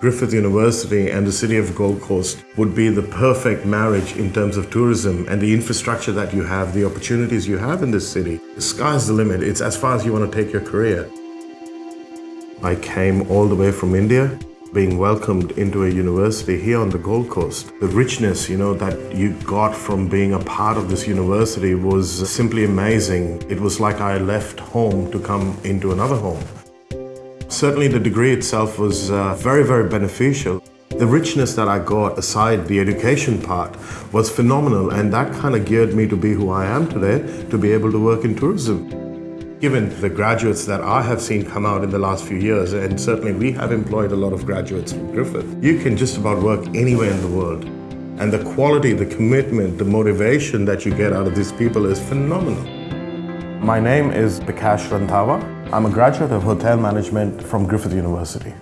Griffith University and the city of Gold Coast would be the perfect marriage in terms of tourism and the infrastructure that you have, the opportunities you have in this city. The sky's the limit. It's as far as you want to take your career. I came all the way from India, being welcomed into a university here on the Gold Coast. The richness, you know, that you got from being a part of this university was simply amazing. It was like I left home to come into another home. Certainly the degree itself was uh, very, very beneficial. The richness that I got aside the education part was phenomenal and that kind of geared me to be who I am today, to be able to work in tourism. Given the graduates that I have seen come out in the last few years, and certainly we have employed a lot of graduates from Griffith, you can just about work anywhere in the world. And the quality, the commitment, the motivation that you get out of these people is phenomenal. My name is Bikash Randhawa. I'm a graduate of hotel management from Griffith University.